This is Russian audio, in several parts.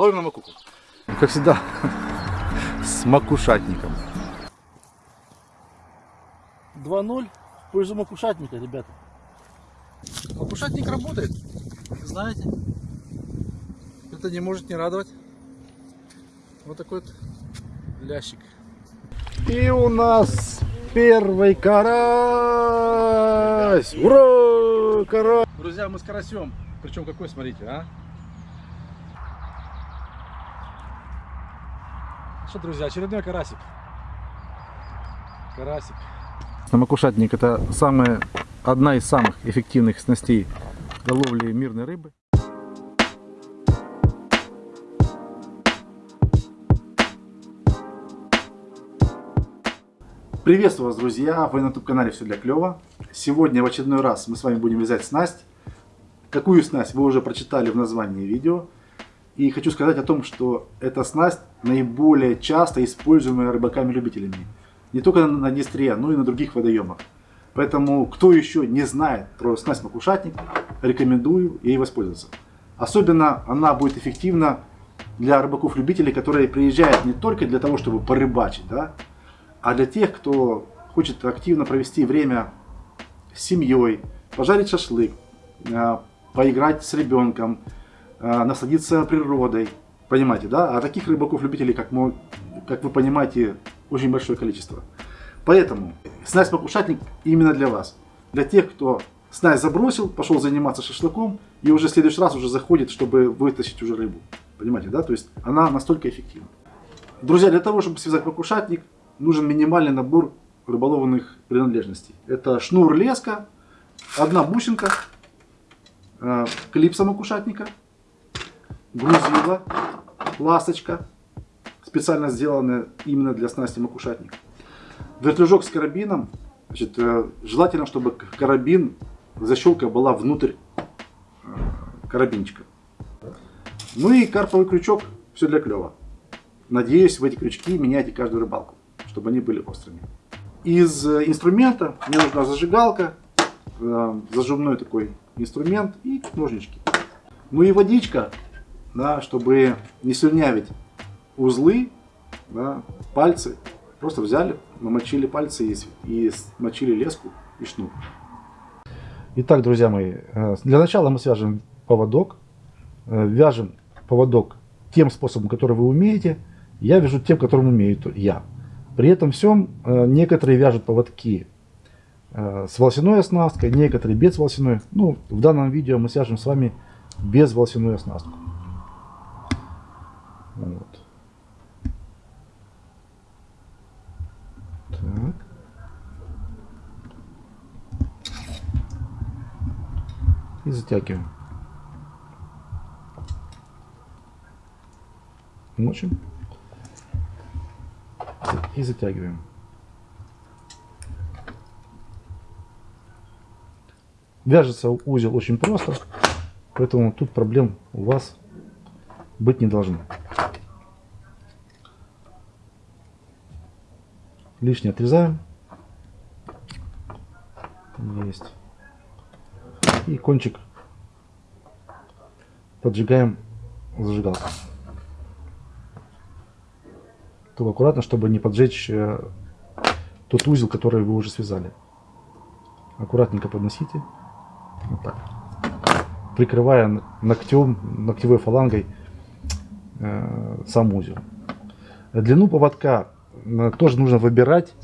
Ловим на макуку. Как всегда, с макушатником. 2-0 в пользу макушатника, ребята. Макушатник работает. Знаете, это не может не радовать. Вот такой вот лящик. И у нас первый карась! Ура! Карась! Друзья, мы с карасем. Причем какой, смотрите, а? Что, друзья, очередной карасик. Карасик. Самокушатник это самая, одна из самых эффективных снастей для ловли мирной рыбы. Приветствую вас, друзья! Вы на YouTube канале Все для клёва. Сегодня в очередной раз мы с вами будем вязать снасть. Какую снасть вы уже прочитали в названии видео. И хочу сказать о том, что эта снасть наиболее часто используемая рыбаками-любителями. Не только на Днестре, но и на других водоемах. Поэтому, кто еще не знает про снасть макушатник, рекомендую ей воспользоваться. Особенно она будет эффективна для рыбаков-любителей, которые приезжают не только для того, чтобы порыбачить, да, а для тех, кто хочет активно провести время с семьей, пожарить шашлык, э, поиграть с ребенком, насладиться природой. Понимаете, да? А таких рыбаков-любителей, как, мы, как вы понимаете, очень большое количество. Поэтому снасть-покушатник именно для вас. Для тех, кто снасть забросил, пошел заниматься шашлыком и уже в следующий раз уже заходит, чтобы вытащить уже рыбу. Понимаете, да? То есть она настолько эффективна. Друзья, для того, чтобы связать покушатник, нужен минимальный набор рыболовных принадлежностей. Это шнур леска, одна бусинка, э, клипса макушатника, грузила, ласточка, специально сделанная именно для снасти макушатника. Вертлюжок с карабином. Значит, э, желательно, чтобы карабин, защелка была внутрь э, карабинчика. Ну и карповый крючок, все для клева. Надеюсь, в эти крючки меняйте каждую рыбалку чтобы они были острыми. Из э, инструмента мне нужна зажигалка, зажимной такой инструмент и ножнички. Ну и водичка, да, чтобы не слюнявить узлы, да, пальцы. Просто взяли, намочили пальцы и, и смочили леску и шнур. Итак, друзья мои, э, для начала мы свяжем поводок. Вяжем поводок тем способом, который вы умеете. Я вяжу тем, которым умею я. При этом всем э, некоторые вяжут поводки э, с волосяной оснасткой, некоторые без волосяной. Ну, в данном видео мы свяжем с вами без волосяной оснастку. Вот. Так. И затягиваем. Мочим и затягиваем. Вяжется узел очень просто, поэтому тут проблем у вас быть не должно. Лишнее отрезаем. Кончик поджигаем зажигалкой. Только аккуратно, чтобы не поджечь э, тот узел, который вы уже связали. Аккуратненько подносите. Вот так. Прикрывая ногтем, ногтевой фалангой э, сам узел. Длину поводка э, тоже нужно выбирать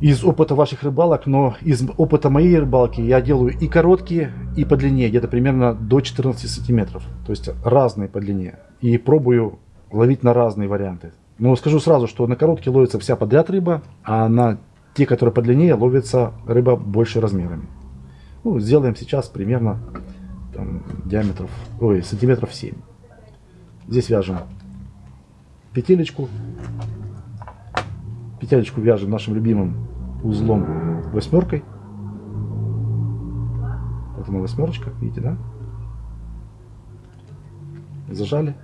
из опыта ваших рыбалок, но из опыта моей рыбалки я делаю и короткие, и по длине, где-то примерно до 14 сантиметров. То есть разные по длине. И пробую ловить на разные варианты. Но скажу сразу, что на короткие ловится вся подряд рыба, а на те, которые подлиннее, ловится рыба больше размерами. Ну, сделаем сейчас примерно там, диаметров, ой, сантиметров 7. Здесь вяжем петелечку. Петелечку вяжем нашим любимым узлом восьмеркой. Вот она восьмерочка, видите, да? Зажали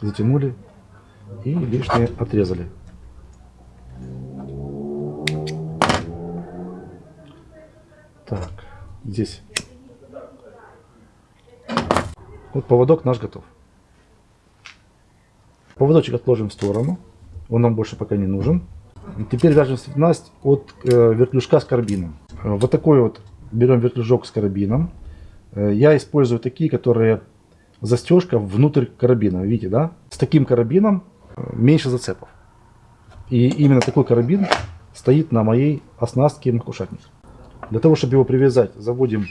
затянули и лишнее отрезали. Так, здесь Вот поводок наш готов. Поводочек отложим в сторону. Он нам больше пока не нужен. Теперь вяжем снасть от э, вертлюжка с карабином. Э, вот такой вот берем вертлюжок с карабином. Э, я использую такие, которые застежка внутрь карабина. Видите, да? С таким карабином э, меньше зацепов. И именно такой карабин стоит на моей оснастке макушатник. Для того, чтобы его привязать, заводим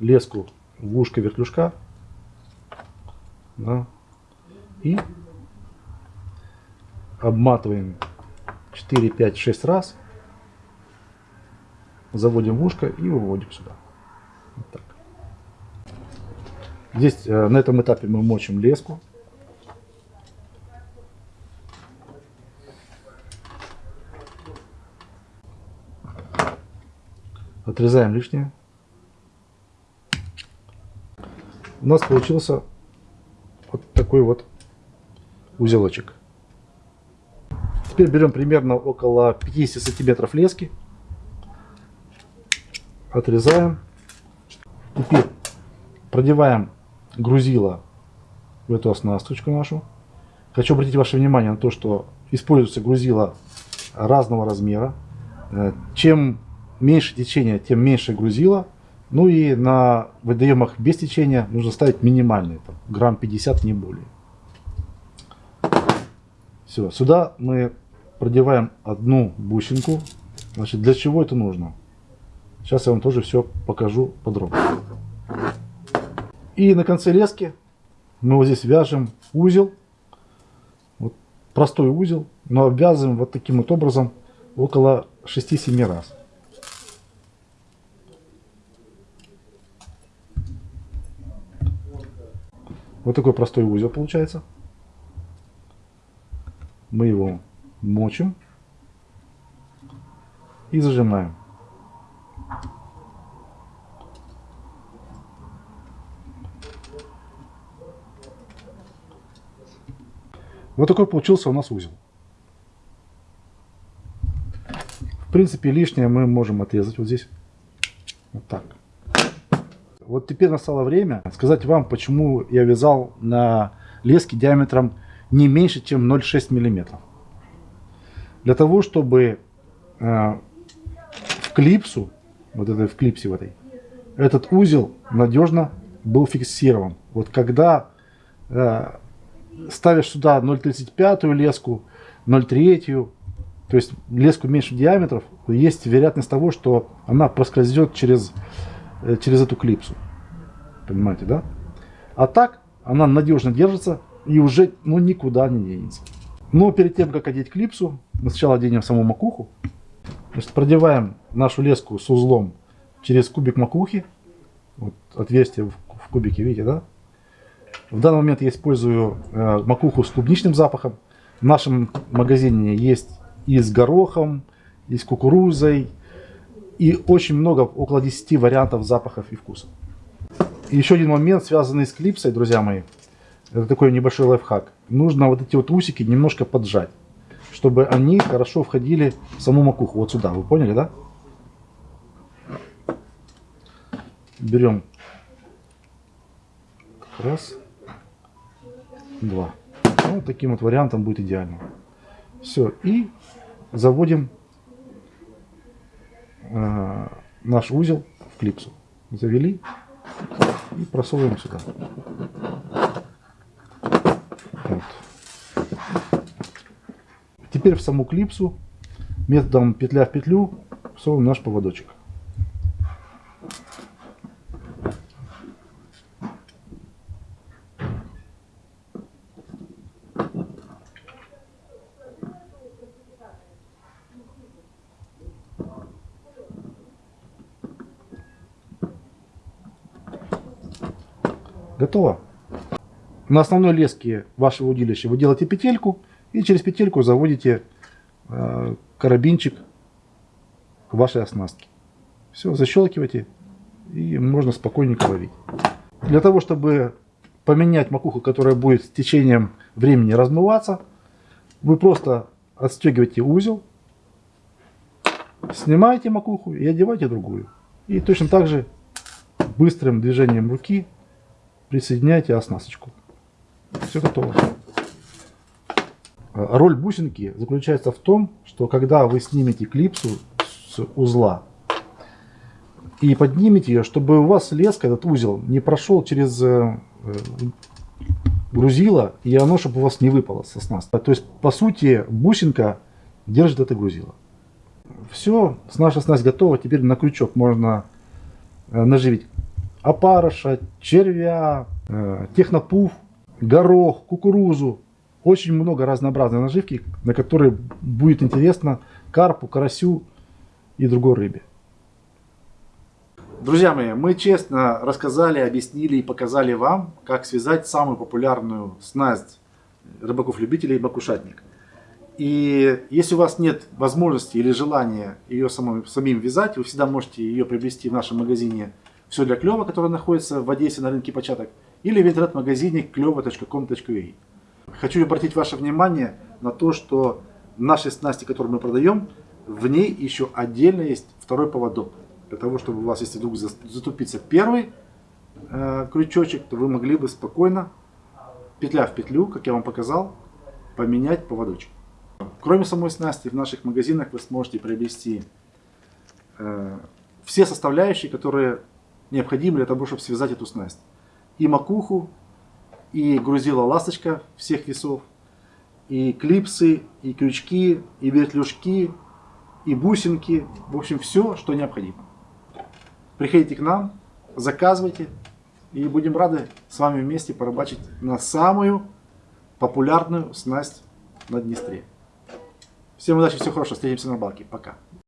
леску в ушко вертлюжка. Да, и обматываем 4, 5, 6 раз. Заводим в ушко и выводим сюда. Вот так. Здесь э, на этом этапе мы мочим леску. Отрезаем лишнее. У нас получился вот такой вот узелочек. Теперь берем примерно около 50 сантиметров лески. Отрезаем. Теперь продеваем грузило в эту оснасточку нашу. Хочу обратить ваше внимание на то, что используется грузило разного размера. Э, чем меньше течения, тем меньше грузила. Ну и на водоемах без течения нужно ставить минимальный, там, грамм 50, не более. Все, сюда мы продеваем одну бусинку. Значит, для чего это нужно? Сейчас я вам тоже все покажу подробно. И на конце лески мы вот здесь вяжем узел. Вот простой узел, но обвязываем вот таким вот образом около 6-7 раз. Вот такой простой узел получается. Мы его мочим и зажимаем. Вот такой получился у нас узел. В принципе, лишнее мы можем отрезать вот здесь. Вот так. Вот теперь настало время сказать вам, почему я вязал на леске диаметром не меньше, чем 0,6 мм. Для того, чтобы э, в клипсу, вот этой в клипсе в этой, этот узел надежно был фиксирован. Вот когда э, ставишь сюда 0,35 леску, 0,3, то есть леску меньше диаметров, есть вероятность того, что она проскользнет через Э, через эту клипсу. Понимаете, да? А так она надежно держится и уже ну, никуда не денется. Но перед тем, как одеть клипсу, мы сначала оденем саму макуху. Значит, продеваем нашу леску с узлом через кубик макухи. Вот отверстие в, кубике, видите, да? В данный момент я использую э, макуху с клубничным запахом. В нашем магазине есть и с горохом, и с кукурузой, и очень много, около 10 вариантов запахов и вкусов. И еще один момент, связанный с клипсой, друзья мои. Это такой небольшой лайфхак. Нужно вот эти вот усики немножко поджать, чтобы они хорошо входили в саму макуху. Вот сюда, вы поняли, да? Берем раз, два. Ну, вот таким вот вариантом будет идеально. Все, и заводим э, наш узел в клипсу. Завели и просовываем сюда. Теперь в саму клипсу методом петля в петлю всовываем наш поводочек. Готово. На основной леске вашего удилища вы делаете петельку и через петельку заводите э, карабинчик к вашей оснастке. Все, защелкивайте и можно спокойненько ловить. Для того, чтобы поменять макуху, которая будет с течением времени размываться, вы просто отстегиваете узел, снимаете макуху и одеваете другую. И точно так же быстрым движением руки присоединяете оснасточку. Все готово. Роль бусинки заключается в том, что когда вы снимете клипсу с узла и поднимете ее, чтобы у вас леска, этот узел, не прошел через э, грузило, и оно, чтобы у вас не выпало со снастки. То есть, по сути, бусинка держит это грузило. Все, наша снасть готова. Теперь на крючок можно э, наживить опарыша, червя, э, технопуф, горох, кукурузу. Очень много разнообразной наживки, на которые будет интересно карпу, карасю и другой рыбе. Друзья мои, мы честно рассказали, объяснили и показали вам, как связать самую популярную снасть рыбаков-любителей бакушатник. И если у вас нет возможности или желания ее самим, самим вязать, вы всегда можете ее приобрести в нашем магазине «Все для клёва», который находится в Одессе на рынке початок, или в интернет-магазине клёва.com.ua. Хочу обратить ваше внимание на то, что нашей снасти, которую мы продаем, в ней еще отдельно есть второй поводок. Для того, чтобы у вас, если вдруг затупится первый э, крючочек, то вы могли бы спокойно, петля в петлю, как я вам показал, поменять поводочек. Кроме самой снасти, в наших магазинах вы сможете приобрести э, все составляющие, которые необходимы для того, чтобы связать эту снасть. И макуху, и грузила ласточка всех весов, и клипсы, и крючки, и вертлюжки, и бусинки. В общем, все, что необходимо. Приходите к нам, заказывайте, и будем рады с вами вместе порыбачить на самую популярную снасть на Днестре. Всем удачи, всего хорошего, встретимся на балке. Пока.